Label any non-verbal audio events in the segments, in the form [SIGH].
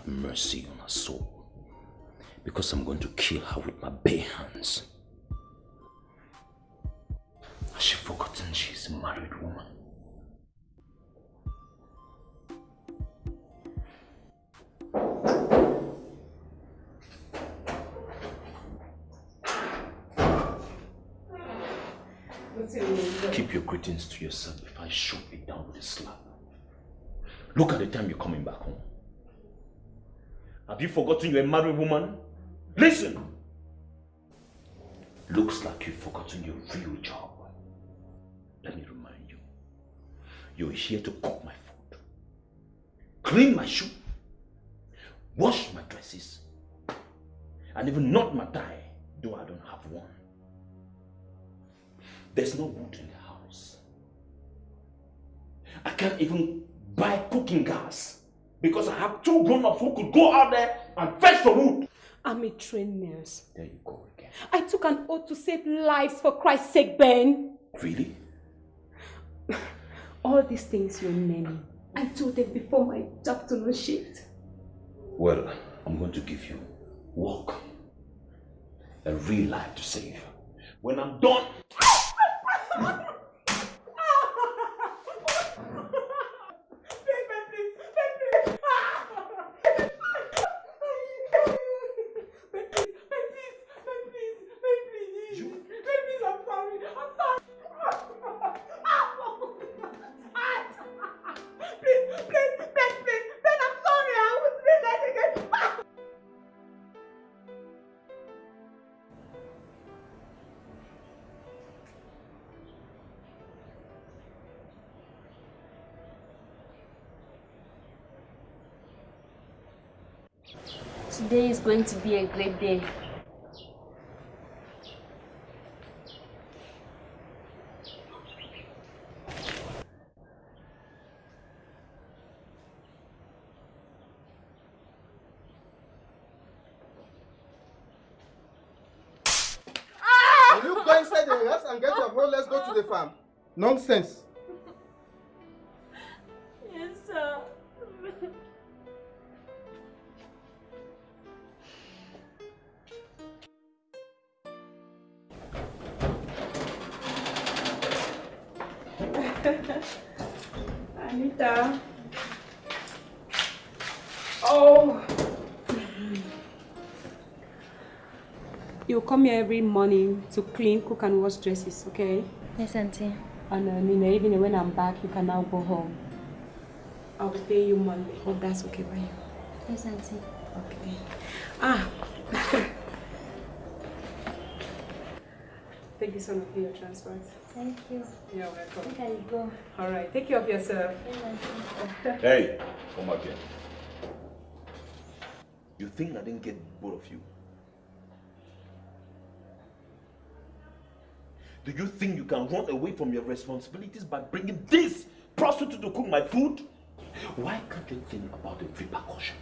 Have mercy on her soul. Because I'm going to kill her with my bare hands. Has she forgotten she's a married woman? Keep your greetings to yourself if I shoot it down with a slap. Look at the time you're coming back home. Have you forgotten you're a married woman? Listen! Looks like you've forgotten your real job. Let me remind you. You're here to cook my food, clean my shoe, wash my dresses, and even knot my tie, though I don't have one. There's no wood in the house. I can't even buy cooking gas because I have two grown-ups who could go out there and fetch the wood. I'm a trained nurse. There you go again. I took an oath to save lives for Christ's sake, Ben. Really? [LAUGHS] All these things you're naming, I told them before my afternoon shift. Well, I'm going to give you work. A real life to save. When I'm done, [LAUGHS] Today is going to be a great day. Will you go inside the house and get your phone? Let's go to the farm. Nonsense. [LAUGHS] Anita. Oh. You come here every morning to clean, cook, and wash dresses, okay? Yes, Auntie. And uh, in the evening, when I'm back, you can now go home. I'll pay you Monday. Hope that's okay by you. Yes, Auntie. Okay. Ah. [LAUGHS] Thank you so much for your transport. Thank you. You're welcome. Where can you go? All right. Take care of yourself. Yes, [LAUGHS] Hey, come back here. You think I didn't get both of you? Do you think you can run away from your responsibilities by bringing this prostitute to cook my food? Why can't you think about the repercussions?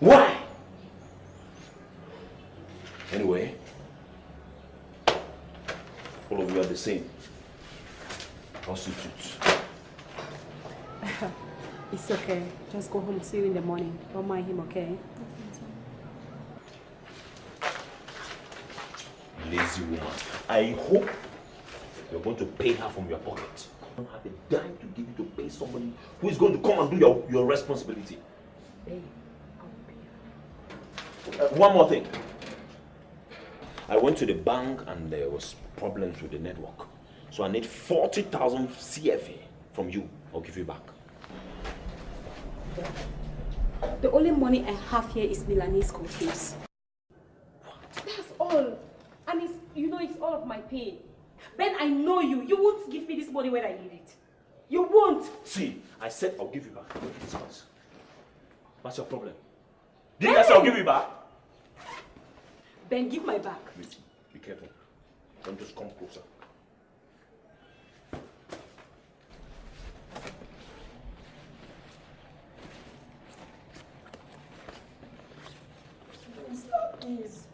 Why? Anyway, all of you are the same. Prostitutes. [LAUGHS] It's okay. Just go home. See you in the morning. Don't mind him, okay? lazy woman. I hope you're going to pay her from your pocket. You don't have a dime to give you to pay somebody who is going to come and do your, your responsibility. Pay. I'll Uh, one more thing. I went to the bank and there was problems with the network. So I need 40,000 CFA from you. I'll give you back. The only money I have here is Melanie's school fees. That's all. And it's, you know, it's all of my pay. Ben, I know you. You won't give me this money when I need it. You won't. See, I said I'll give you back. What's your problem? Didn't I say I'll give you back? Ben, give my back. Wait, be careful. Don't just come closer. Stop, please.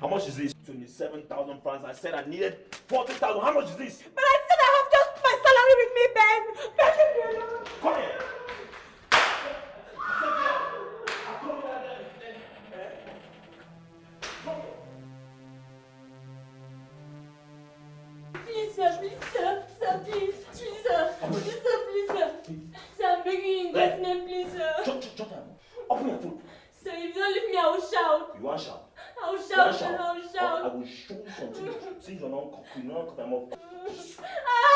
How much is this? 27,000 francs. I said I needed 40,000. How much is this? But I Since you're not cocky,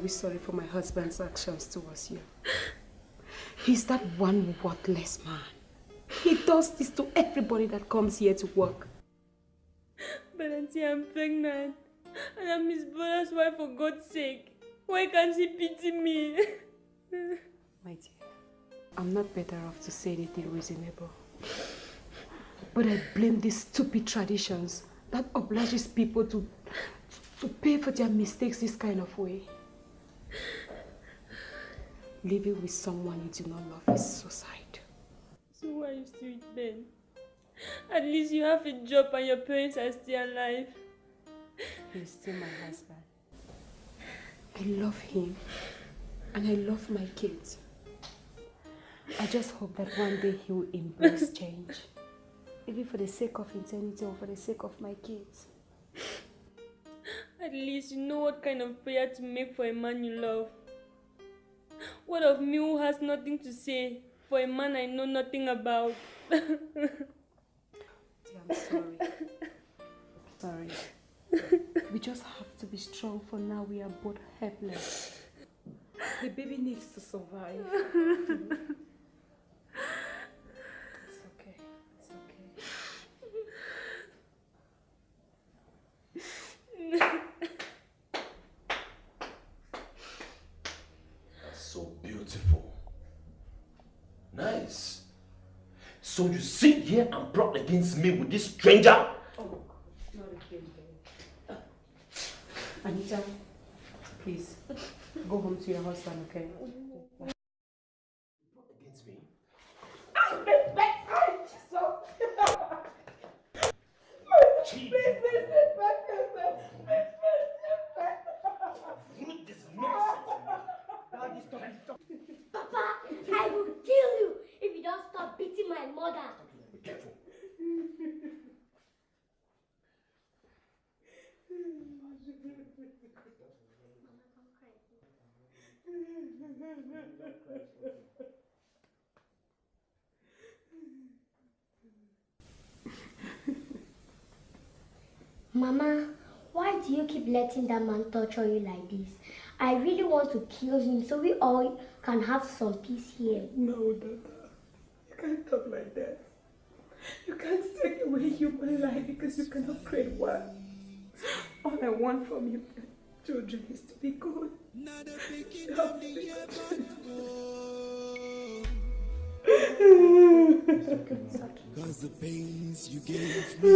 very sorry for my husband's actions towards you. He's that one worthless man. He does this to everybody that comes here to work. But auntie, I'm pregnant. And I'm his brother's wife for God's sake. Why can't he pity me? [LAUGHS] My dear, I'm not better off to say anything reasonable. But I blame these stupid traditions that obliges people to, to pay for their mistakes this kind of way. Living with someone you do not love is suicide. so why are you still with Ben? At least you have a job and your parents are still alive. He's still my husband. I love him and I love my kids. I just hope that one day he will embrace change. Maybe for the sake of eternity or for the sake of my kids. At least you know what kind of prayer to make for a man you love. What of me who has nothing to say for a man I know nothing about? Dear, I'm sorry. sorry. We just have to be strong for now. We are both helpless. The baby needs to survive. it's okay. It's okay. [LAUGHS] That's so beautiful. Nice. So you sit here and plot against me with this stranger? Oh, not again. Anita, please go home to your husband, okay? Against me? Rude, this nonsense. Papa, I will kill you if you don't stop beating my mother. Be careful. Mama, why do you keep letting that man torture you like this? I really want to kill him so we all can have some peace here. No, Dada. You can't talk like that. You can't take away human life because you cannot create one. All I want from you children is to be good. Cause the pains you gave me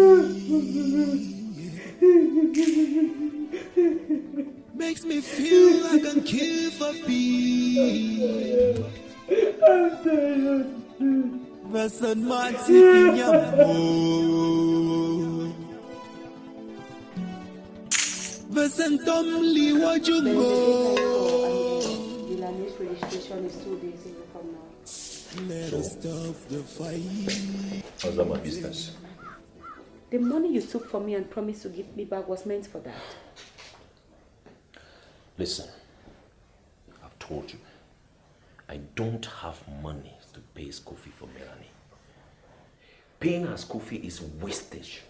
makes me feel like I'm kill for peace. Versen mati inyamo Versen tom liwajungo Melanie's registration is two days from now. Let us stop the fight How's that my business? The money you took from me and promised to give me back was meant for that. Listen, I've told you, I don't have money to pay school fee for Melanie. Paying her school fee is wastage.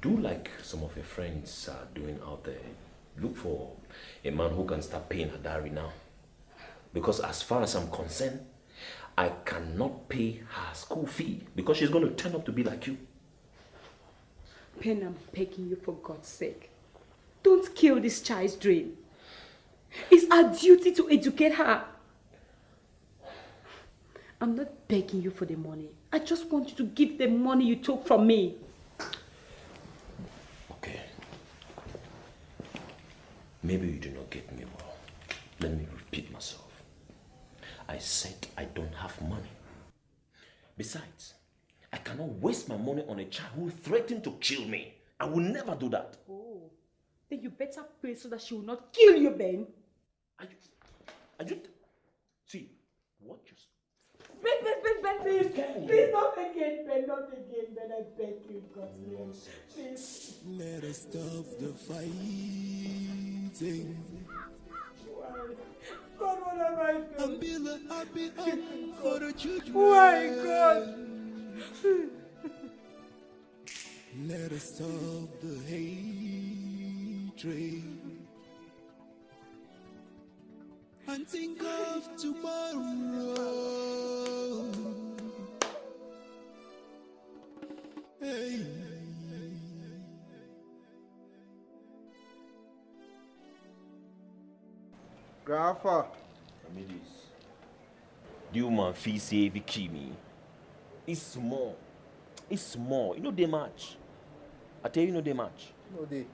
Do like some of your friends are doing out there. Look for a man who can start paying her dowry now. Because as far as I'm concerned, I cannot pay her school fee because she's going to turn up to be like you. Ben, I'm begging you for God's sake. Don't kill this child's dream. It's our duty to educate her. I'm not begging you for the money. I just want you to give the money you took from me. Maybe you do not get me well. Let me repeat myself. I said I don't have money. Besides, I cannot waste my money on a child who threatened to kill me. I will never do that. Oh, then you better pray so that she will not kill you, Ben. Are you, are you, see, what you, Ben, Ben, Ben, Ben, please. Please, not again, Ben, not again, Ben. I beg you, God. Please. Let us stop the God, what have I done? And build a happy home for the children. Why, oh God? [LAUGHS] Let us stop the hatred. And think of tomorrow. Grandpa, Amidis, the woman fee say if you kill me, it's small. It's small. You know they match. I tell you, you know they match. no dey.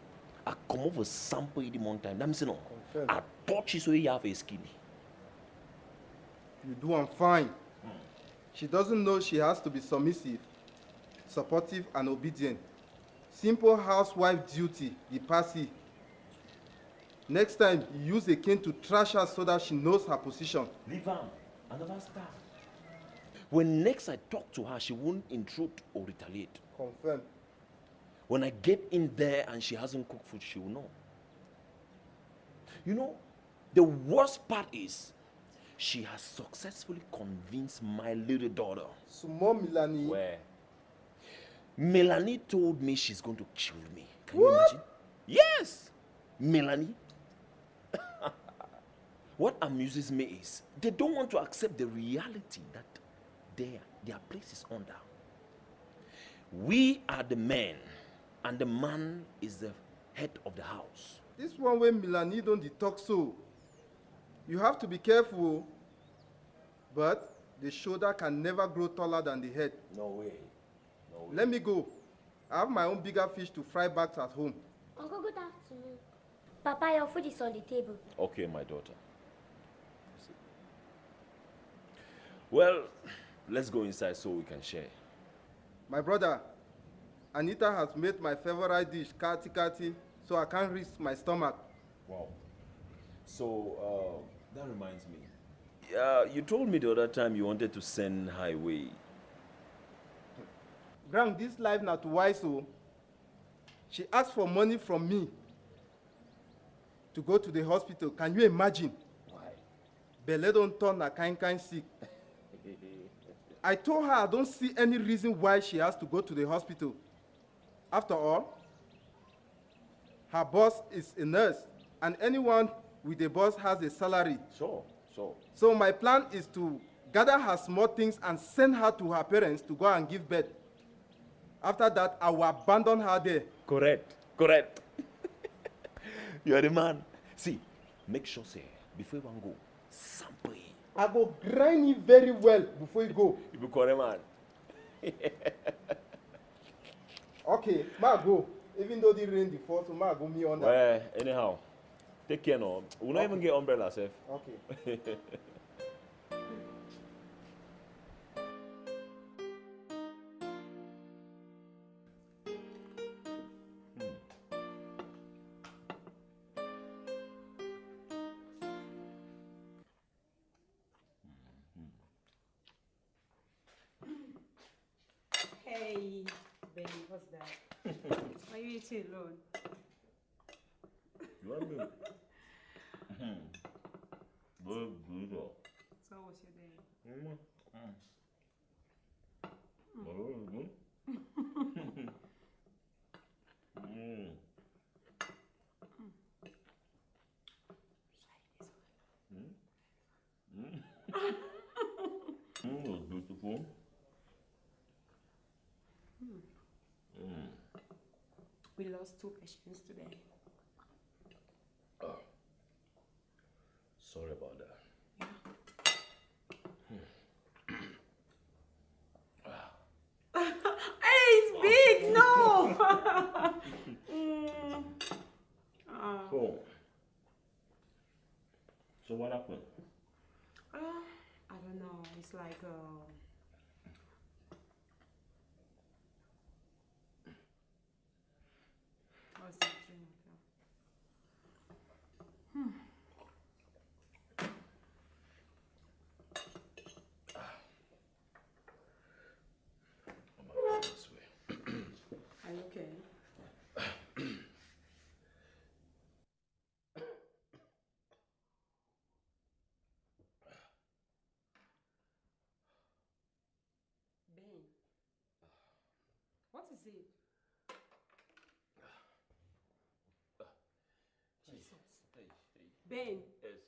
I come over sample it one time. Let me say no. Confirm. I touch you so you have a skin. You do am fine. She doesn't know she has to be submissive, supportive, and obedient. Simple housewife duty, the passy. Next time, use a cane to trash her so that she knows her position. Leave. I never start. When next I talk to her, she won't intrude or retaliate. Confirm. When I get in there and she hasn't cooked food, she will know. You know, the worst part is she has successfully convinced my little daughter. Milani. Where? Melanie told me she's going to kill me. Can you imagine? Yes! Melanie. What amuses me is they don't want to accept the reality that their, their place is under. We are the men, and the man is the head of the house. This one way Milani don't dey talk so. You have to be careful. But the shoulder can never grow taller than the head. No way. No way. Let me go. I have my own bigger fish to fry back at home. Uncle, good afternoon. Papa, your food is on the table. Okay, my daughter. Well, let's go inside so we can share. My brother, Anita has made my favorite dish, kati kati, so I can't risk my stomach. Wow. So, uh, that reminds me. Yeah, you told me the other time you wanted to send highway. Grant, this life not wise so. She asked for money from me to go to the hospital. Can you imagine? Why? Belle don't turn her kind kind sick. I told her I don't see any reason why she has to go to the hospital. After all, her boss is a nurse, and anyone with a boss has a salary. Sure, sure. So my plan is to gather her small things and send her to her parents to go and give birth. After that, I will abandon her there. Correct, correct. [LAUGHS] you are the man. See, make sure, sir, before you go, sample. I go grind it very well before you go. You be correct, man. Okay, ma go. Even though the rain dey fall, so ma go me under. Well, anyhow, take care now. We not even get umbrella, sef. Okay. [LAUGHS] Why are you eating alone? You want me? Very good. So what's your day? Very those two patients today. Oh, sorry about that. Yeah. Hmm. [LAUGHS] Hey, it's ah. big! [LAUGHS] No! [LAUGHS] mm. Ah. So, so what happened? Uh, I don't know. It's like. Uh, Gonna feel. Are you okay? [COUGHS] Ben, what is it? Jesus. Hey, hey, Ben, yes.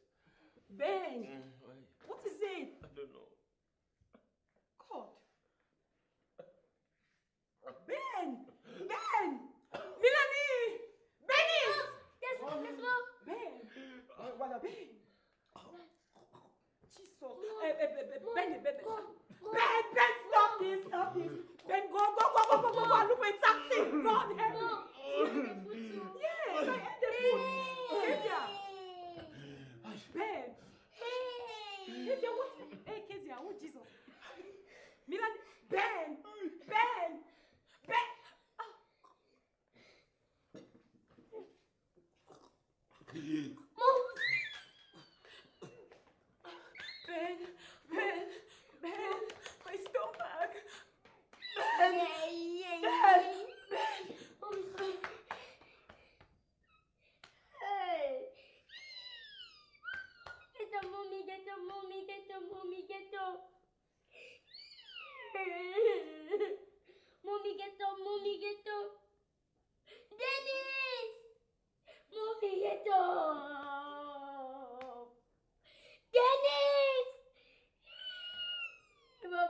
Ben, Mm, wait, what is it? I don't know. God. [LAUGHS] Ben! Ben! Milani! Benny! Yes, yes, mom. Ben! What a Ben! Jesus. Eh, eh, eh, Benny, Ben, Ben. Ben, Ben, stop this, stop this. Ben, go, go, go, go, go, go, go, look for a taxi. God, help me. Yes, I had the food. Kezia. Ben. Kezia, what? Hey, Kezia, oh, Jesus. Milan! Ben! Ben!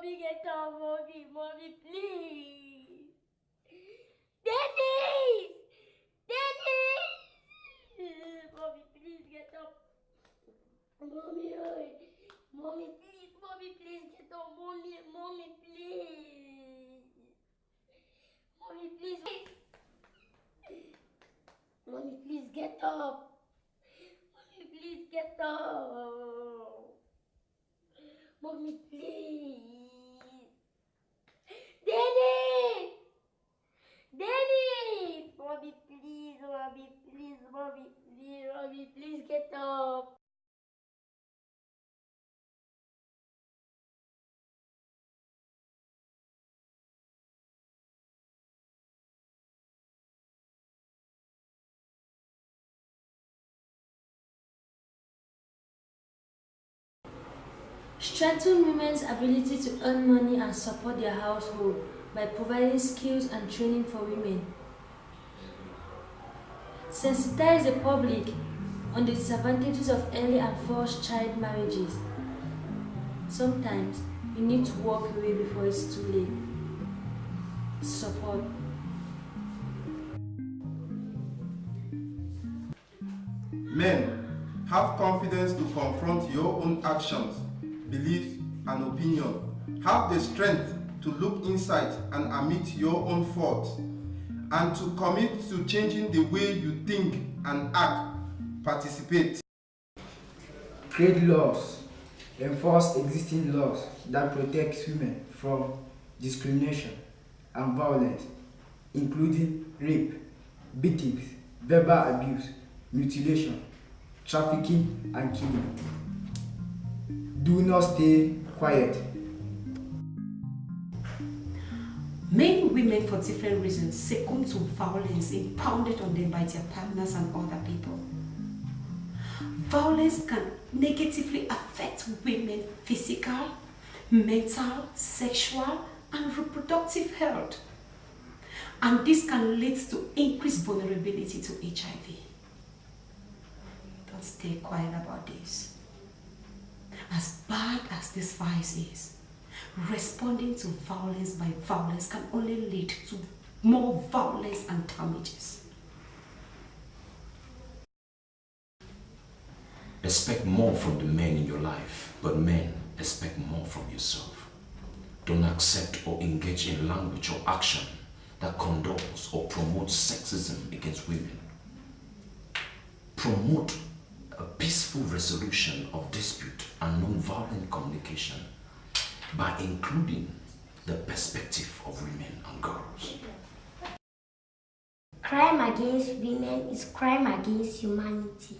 Mommy, get the mommy, mommy, please. Dennis! Dennis! Mommy, please get up. Mommy. Mommy, please, mommy, please get up. Mommy, mommy, please. Mommy, please. Mommy, please get up. Mommy, please get up. Mommy, please. Dennis! Dennis! Mommy, please, mommy, please, mommy, please, mommy, please get up. Strengthen women's ability to earn money and support their household by providing skills and training for women. Sensitize the public on the disadvantages of early and forced child marriages. Sometimes you need to walk away before it's too late. Support. Men, have confidence to confront your own actions, beliefs, and opinion. Have the strength to look inside and admit your own faults, and to commit to changing the way you think and act. Participate. create laws, enforce existing laws that protect women from discrimination and violence, including rape, beatings, verbal abuse, mutilation, trafficking, and killing. Do not stay quiet. Many women, for different reasons, succumb to violence impounded on them by their partners and other people. Violence can negatively affect women's physical, mental, sexual, and reproductive health. And this can lead to increased vulnerability to HIV. Don't stay quiet about this. As bad as this vice is, responding to violence by violence can only lead to more violence and damages. Expect more from the men in your life, but men expect more from yourself. Don't accept or engage in language or action that condones or promotes sexism against women. Promote peaceful resolution of dispute and non-violent communication by including the perspective of women and girls. Crime against women is crime against humanity.